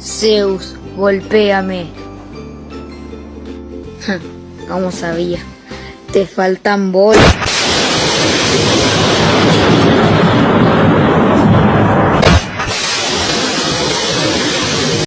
Zeus, golpéame. ¿Cómo sabía? Te faltan bolas.